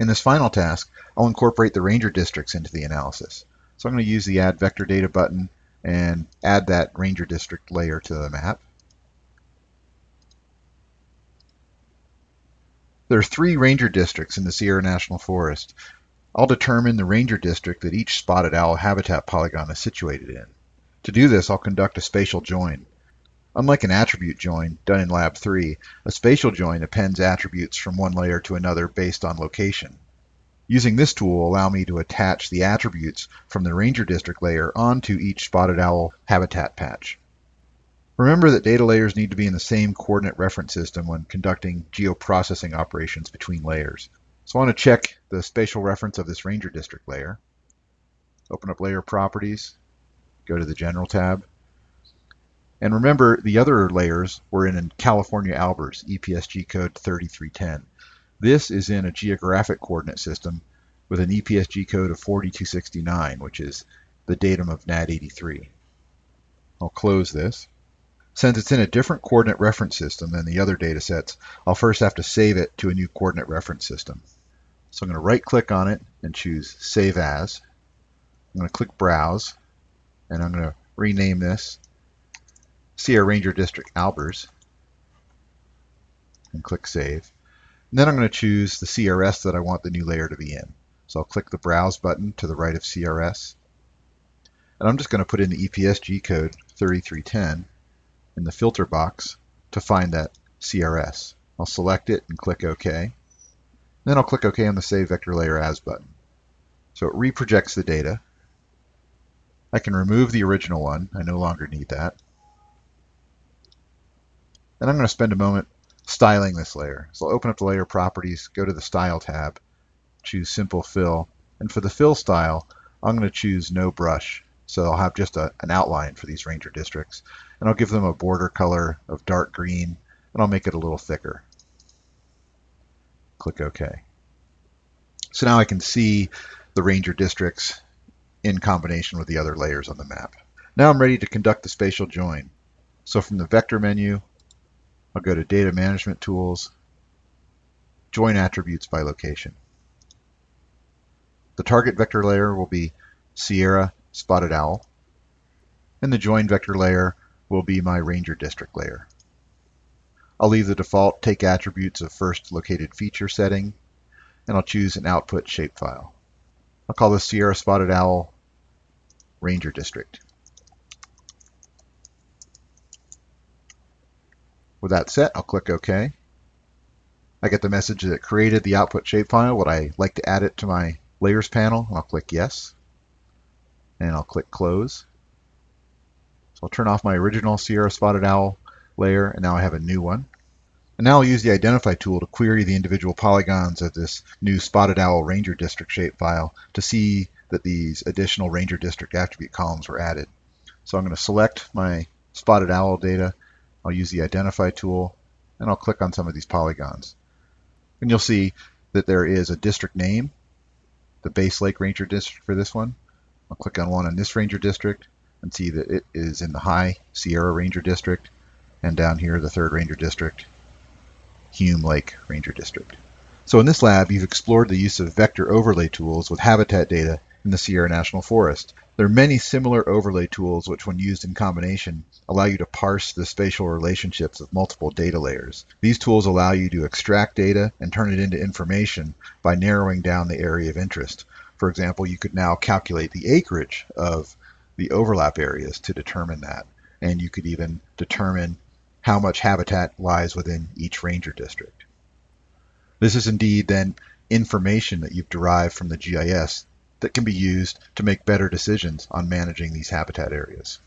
In this final task, I'll incorporate the ranger districts into the analysis. So I'm going to use the Add Vector Data button and add that ranger district layer to the map. There are three ranger districts in the Sierra National Forest. I'll determine the ranger district that each spotted owl habitat polygon is situated in. To do this, I'll conduct a spatial join. Unlike an attribute join done in Lab 3, a spatial join appends attributes from one layer to another based on location. Using this tool will allow me to attach the attributes from the Ranger District layer onto each spotted owl habitat patch. Remember that data layers need to be in the same coordinate reference system when conducting geoprocessing operations between layers. So I want to check the spatial reference of this Ranger District layer. Open up Layer Properties, go to the General tab, and remember, the other layers were in California Albers, EPSG code 3310. This is in a geographic coordinate system with an EPSG code of 4269, which is the datum of NAD 83. I'll close this. Since it's in a different coordinate reference system than the other data sets, I'll first have to save it to a new coordinate reference system. So I'm going to right click on it and choose Save As. I'm going to click Browse, and I'm going to rename this Sierra Ranger District Albers, and click Save. And then I'm going to choose the CRS that I want the new layer to be in. So I'll click the Browse button to the right of CRS. And I'm just going to put in the EPSG code 3310 in the filter box to find that CRS. I'll select it and click OK. Then I'll click OK on the Save Vector Layer As button. So it reprojects the data. I can remove the original one. I no longer need that. And I'm going to spend a moment styling this layer. So I'll open up the layer properties, go to the style tab, choose simple fill. And for the fill style, I'm going to choose no brush. So I'll have just a, an outline for these ranger districts. And I'll give them a border color of dark green, and I'll make it a little thicker. Click OK. So now I can see the ranger districts in combination with the other layers on the map. Now I'm ready to conduct the spatial join. So from the vector menu, I'll go to Data Management Tools, Join Attributes by Location. The target vector layer will be Sierra Spotted Owl, and the join vector layer will be my Ranger District layer. I'll leave the default Take Attributes of First Located Feature setting, and I'll choose an output shapefile. I'll call this Sierra Spotted Owl Ranger District. With that set, I'll click OK. I get the message that it created the output shapefile. Would I like to add it to my layers panel? I'll click Yes. And I'll click Close. So I'll turn off my original Sierra Spotted Owl layer, and now I have a new one. And now I'll use the Identify tool to query the individual polygons of this new Spotted Owl Ranger District shapefile to see that these additional Ranger District attribute columns were added. So I'm going to select my Spotted Owl data I'll use the Identify tool, and I'll click on some of these polygons. And you'll see that there is a district name, the Bass Lake Ranger District for this one. I'll click on one in this Ranger District and see that it is in the High Sierra Ranger District, and down here the third Ranger District, Hume Lake Ranger District. So in this lab, you've explored the use of vector overlay tools with habitat data in the Sierra National Forest. There are many similar overlay tools which, when used in combination, allow you to parse the spatial relationships of multiple data layers. These tools allow you to extract data and turn it into information by narrowing down the area of interest. For example, you could now calculate the acreage of the overlap areas to determine that. And you could even determine how much habitat lies within each ranger district. This is indeed then information that you've derived from the GIS that can be used to make better decisions on managing these habitat areas.